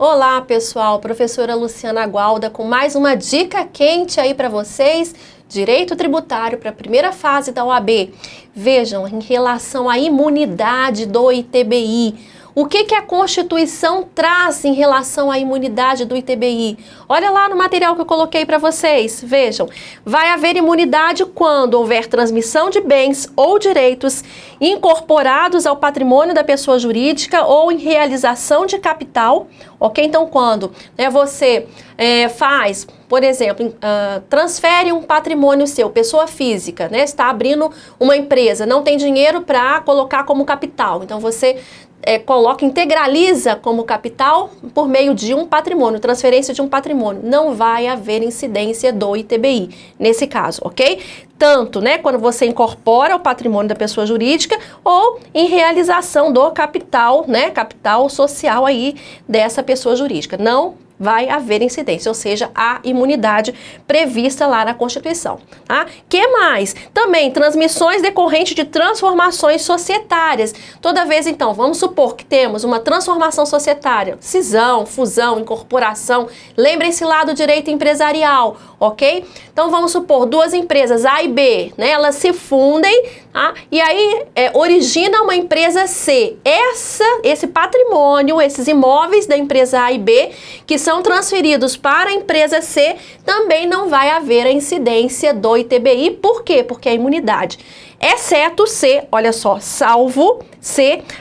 Olá pessoal, professora Luciana Gualda com mais uma dica quente aí para vocês, direito tributário para a primeira fase da OAB. Vejam, em relação à imunidade do ITBI, o que, que a Constituição traz em relação à imunidade do ITBI? Olha lá no material que eu coloquei para vocês, vejam. Vai haver imunidade quando houver transmissão de bens ou direitos incorporados ao patrimônio da pessoa jurídica ou em realização de capital, ok? Então, quando né, você é, faz, por exemplo, uh, transfere um patrimônio seu, pessoa física, né, está abrindo uma empresa, não tem dinheiro para colocar como capital, então você é, coloca, integraliza como capital por meio de um patrimônio, transferência de um patrimônio. Não vai haver incidência do ITBI nesse caso, ok? Tanto, né, quando você incorpora o patrimônio da pessoa jurídica ou em realização do capital, né, capital social aí dessa pessoa jurídica. Não vai haver incidência, ou seja, a imunidade prevista lá na Constituição. Tá? que mais? Também transmissões decorrentes de transformações societárias. Toda vez, então, vamos supor que temos uma transformação societária, cisão, fusão, incorporação, lembrem-se lá do direito empresarial, ok? Então, vamos supor duas empresas, A e B, né, elas se fundem, tá? e aí é, origina uma empresa C. Essa, esse patrimônio, esses imóveis da empresa A e B, que são transferidos para a empresa C, também não vai haver a incidência do ITBI. Por quê? Porque a imunidade exceto se, olha só, salvo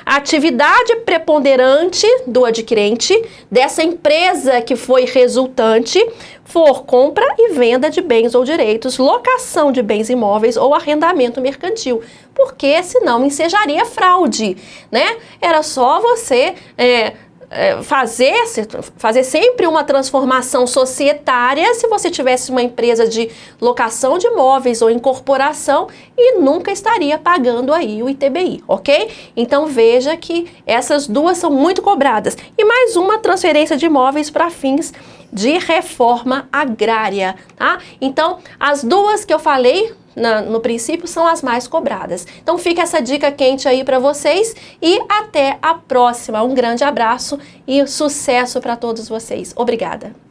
a atividade preponderante do adquirente dessa empresa que foi resultante for compra e venda de bens ou direitos, locação de bens imóveis ou arrendamento mercantil, porque senão ensejaria fraude, né? Era só você é, é, fazer, fazer sempre uma transformação societária se você tivesse uma empresa de locação de imóveis ou incorporação e nunca estaria pagando aí o ITBI, ok? Então veja que essas duas são muito cobradas. E mais uma transferência de imóveis para fins de reforma agrária, tá? Então, as duas que eu falei na, no princípio são as mais cobradas. Então fica essa dica quente aí para vocês e até a próxima. Um grande abraço e sucesso para todos vocês. Obrigada!